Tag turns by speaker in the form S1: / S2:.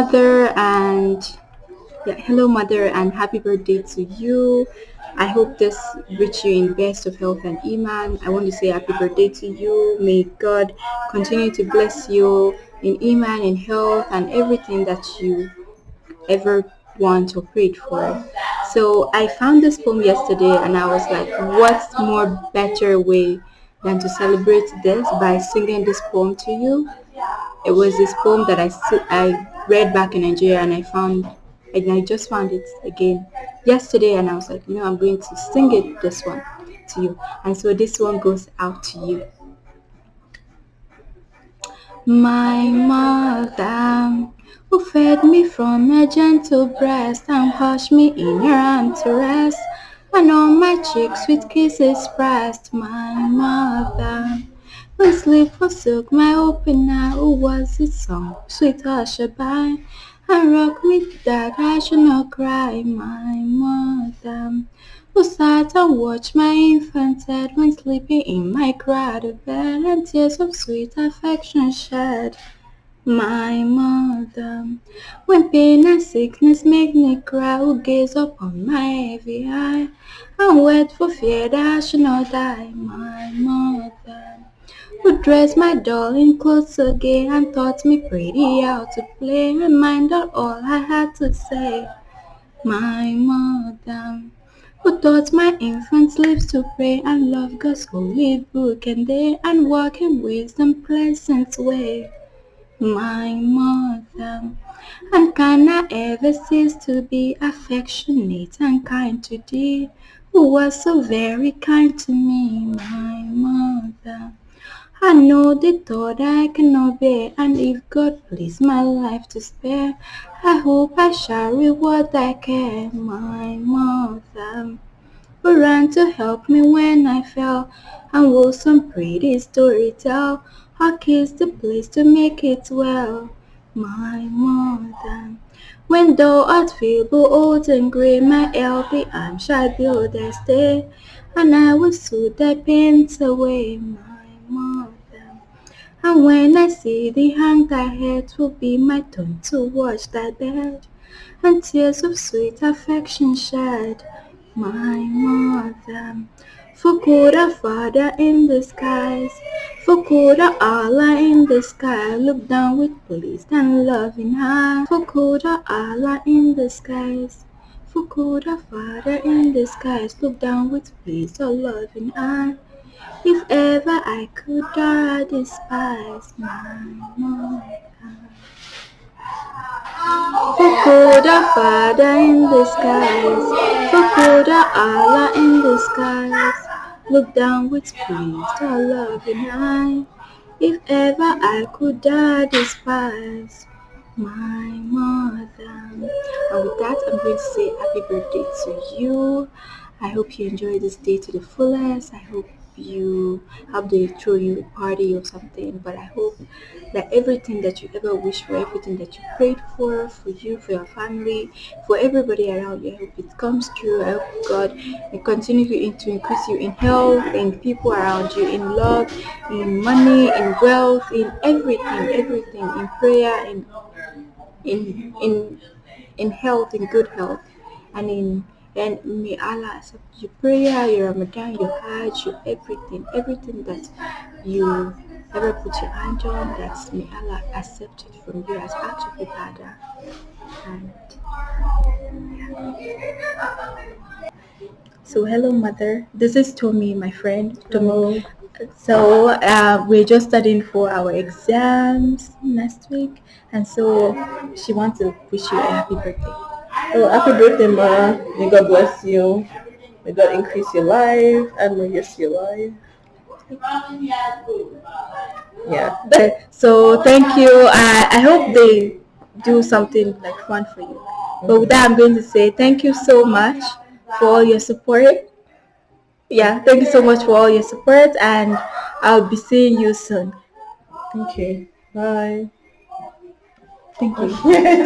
S1: mother and yeah, hello mother and happy birthday to you. I hope this reach you in best of health and iman. I want to say happy birthday to you. May God continue to bless you in iman, in health, and everything that you ever want or prayed for. So I found this poem yesterday and I was like, what's more better way than to celebrate this by singing this poem to you? It was this poem that I, I read back in Nigeria and I found and I just found it again yesterday and I was like, you know, I'm going to sing it this one to you. And so this one goes out to you. My mother who fed me from a gentle breast and hushed me in her arm to rest and on my cheeks sweet kisses pressed my mother sleep forsook my open who was it song sweet hush-a-bye and rock me that I should not cry my mother who sat and watched my infant head when sleeping in my crowded bed and tears of sweet affection shed my mother. When pain and sickness make me cry, who gaze upon my heavy eye, and wait for fear that I should not die, my mother. Who dressed my doll in clothes again and taught me pretty how to play out all I had to say, my mother who taught my infant lips to pray and love God's holy book and day and walk in wisdom pleasant way my mother. And can I ever cease to be affectionate and kind to thee, who was so very kind to me, my mother? I know the thought I cannot bear, and if God please my life to spare, I hope I shall reward thy care, my mother. Who ran to help me when I fell, and will some pretty story tell, Hark is the place to make it well, my mother. When thou art feeble, old and grey, my elby arm shall build thy stay, and I will soothe thy pains away, my mother. And when I see thee hang thy head, will be my turn to watch thy bed, and tears of sweet affection shed, my mother. Fukuda Father in the skies, Fukuda Allah in the sky, look down with pleased and loving eye. Fukuda Allah in the skies, Fukuda Father in the skies, look down with pleased or loving eye. If ever I could die, despise my mother. Fukuda Father in the skies, Fukuda Allah in skies. Look down with pleased or loving eye. If ever I could die despise my mother. And with that, I'm going to say happy birthday to you. I hope you enjoy this day to the fullest. I hope you hope they throw you a party or something. But i hope that everything that you ever wish for everything that you prayed for for you for your family for everybody around you i hope it comes true. I hope god will continue to increase you in health in people around you in love in money in wealth in everything everything in prayer in in in in health in good health and in and may Allah accept your prayer, your Ramadan, your Hajj, your everything, everything that you ever put your hand on, that may Allah accept it from you as act of ibadah. And yeah. So hello mother, this is Tommy, my friend. Tommy. So uh, we're just studying for our exams next week, and so she wants to wish you a happy birthday.
S2: Oh, happy birthday, Ma. May God bless you. May God increase your life and may you see your life.
S1: Yeah. So thank you. I, I hope they do something like fun for you. But with that, I'm going to say thank you so much for all your support. Yeah, thank you so much for all your support, and I'll be seeing you soon.
S2: Okay. Bye.
S1: Thank you.